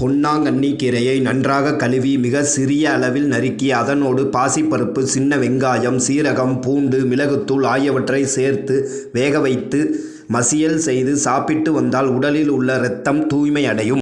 பொன்னாங்கண்ணி கீரையை நன்றாக கழுவி மிக சிறிய அளவில் நறுக்கி அதனோடு பாசிப்பருப்பு சின்ன வெங்காயம் சீரகம் பூண்டு மிளகுத்தூள் ஆகியவற்றை சேர்த்து வேக வைத்து மசியல் செய்து சாப்பிட்டு வந்தால் உடலில் உள்ள இரத்தம் தூய்மை அடையும்